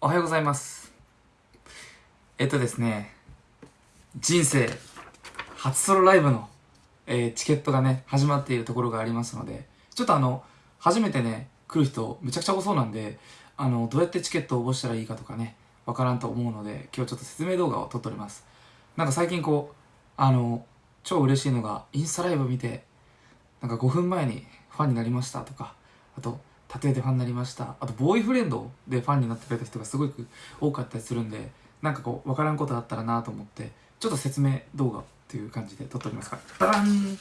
おはようございます。えっとですね、人生初ソロライブの、えーチケットがね、始まっているところがありますので、ちょっとあの、初めてね、来る人めちゃくちゃ多そうなんで、あの、どうやってチケットを応募したらいいかとかね、わからんと思うので、今日ちょっと説明動画を撮っております。なんか最近こう、あの、超嬉しいのが、インスタライブ見て、なんか5分前にファンになりましたとか、あと、タトゥーでファンになりました。あと、ボーイフレンドでファンになってくれた人がすごく多かったりするんで、なんかこう、わからんことあったらなと思って、ちょっと説明動画っていう感じで撮っておりますから。バラン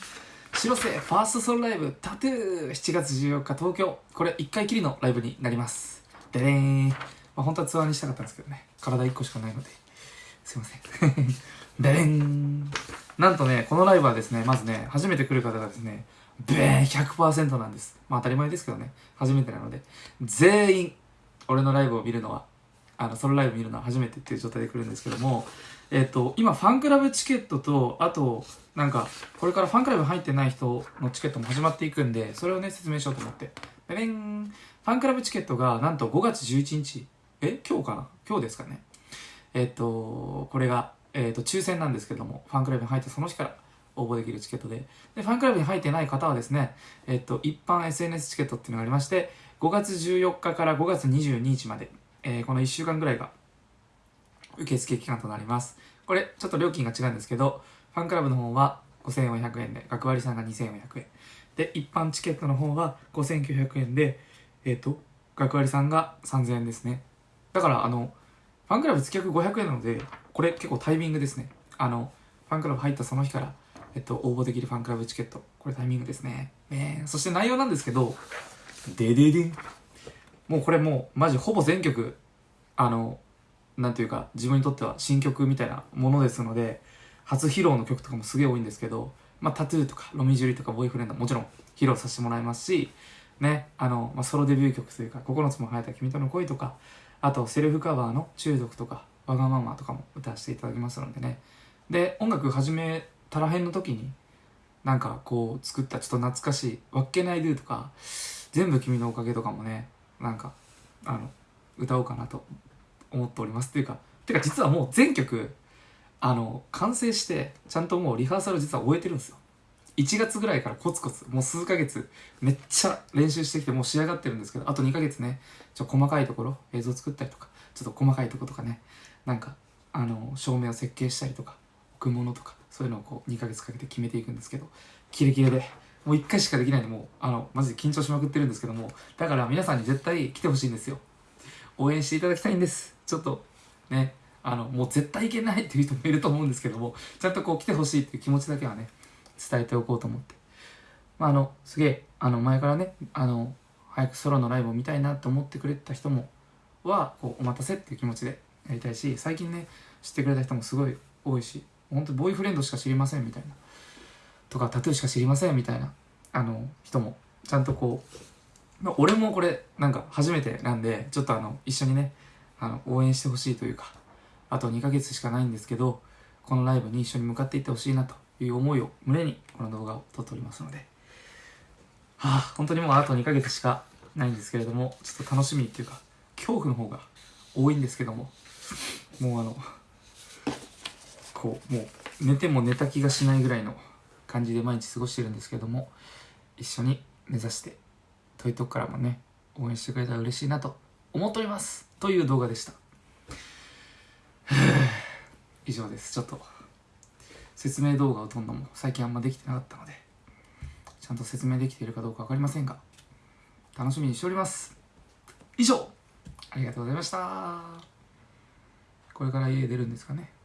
広瀬ファーストソロライブタトゥー7月14日東京。これ1回きりのライブになります。でれーん。まあ、本当はツアーにしたかったんですけどね。体1個しかないので。すいません。でれん。なんとね、このライブはですね、まずね、初めて来る方がですね、ベーン100%なんです。まあ当たり前ですけどね、初めてなので、全員、俺のライブを見るのは、あの、ソロライブ見るのは初めてっていう状態で来るんですけども、えっ、と、今、ファンクラブチケットと、あと、なんか、これからファンクラブ入ってない人のチケットも始まっていくんで、それをね、説明しようと思って。でねん。ファンクラブチケットが、なんと5月11日、え？今日かな？今日ですかね。えっ、と、これが、えっ、と、抽選なんですけども、ファンクラブに入ったその日から応募できるチケットで、で、ファンクラブに入ってない方はですね、えっ、と、一般 SNS チケットっていうのがありまして、5月14日から5月22日まで、えーこの1週間ぐらいが受付期間となります。これ、ちょっと料金が違うんですけど、ファンクラブの方は5400円で、学割さんが2400円。で、一般チケットの方は5900円で、えっ、と、学割さんが3000円ですね。だから、あの、ファンクラブ月額500円なので、これ結構タイミングですね。あの、ファンクラブ入ったその日から、えっと、応募できるファンクラブチケット。これタイミングですね。ねえそして内容なんですけど、でででん。もうこれもう、マジほぼ全曲、あの、なんていうか、自分にとっては新曲みたいなものですので、初披露の曲とかもすげえ多いんですけど、まあ、タトゥーとか、ロミジュリとか、ボーイフレンドもちろん披露させてもらいますし、ね、あの、まあ、ソロデビュー曲というか、9つも生えた君との恋とか、あと、セルフカバーの中毒とか、わがままとかも歌わせていただきますのでね。で、音楽始めたらへんの時に、なんかこう、作ったちょっと懐かしい、わっけないドゥとか、全部君のおかげとかもね、なんか、あの、歌おうかなと思っております。っていうか、てか実はもう全曲、あの、完成して、ちゃんともうリハーサル実は終えてるんですよ。1月ぐらいからコツコツ、もう数ヶ月、めっちゃ練習してきて、もう仕上がってるんですけど、あと2ヶ月ね、ちょ細かいところ、映像作ったりとか、ちょっと細かいとことかね、なんか、あの、照明を設計したりとか、置くものとか、そういうのをこう、2ヶ月かけて決めていくんですけど、キレキレで、もう1回しかできないんで、もう、あの、マジで緊張しまくってるんですけども、だから皆さんに絶対来てほしいんですよ。応援していただきたいんです。ちょっと、ね、あの、もう絶対いけないっていう人もいると思うんですけども、ちゃんとこう来てほしいっていう気持ちだけはね、伝えておこうと思って。まあ、あの、すげえ、あの、前からね、あの、早くソロのライブを見たいなと思ってくれた人も、は、こう、お待たせっていう気持ちでやりたいし、最近ね、知ってくれた人もすごい多いし、本当ボーイフレンドしか知りませんみたいな、とか、タトゥーしか知りませんみたいな、あの、人も、ちゃんとこう、まあ、俺もこれ、なんか初めてなんで、ちょっとあの、一緒にね、あの、応援してほしいというか、あと2ヶ月しかないんですけど、このライブに一緒に向かっていってほしいなという思いを胸にこの動画を撮っておりますので、はあ、本当にもうあと2ヶ月しかないんですけれども、ちょっと楽しみっていうか、恐怖の方が多いんですけども、もうあの、こう、もう寝ても寝た気がしないぐらいの感じで毎日過ごしてるんですけども、一緒に目指して、遠いとこからもね、応援してくれたら嬉しいなと思っておりますという動画でした。以上です。ちょっと、説明動画を撮るのも最近あんまできてなかったので、ちゃんと説明できているかどうかわかりませんが、楽しみにしております。以上ありがとうございました。これから家出るんですかね